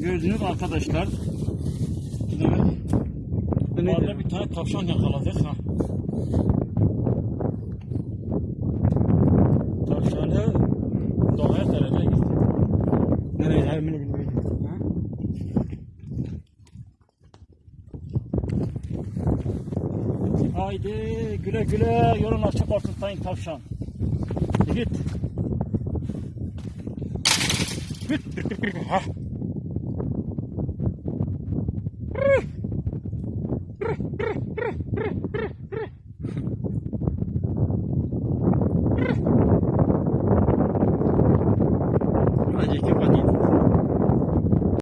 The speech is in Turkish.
Gördünüz arkadaşlar. Evet. Orada bir tane tavşan yakaladık ha. Tavşanı doğaya terene gitti. Nereye gelmeni Haydi güle güle yolun açık olsun sayın tavşan. Git. Git. Git.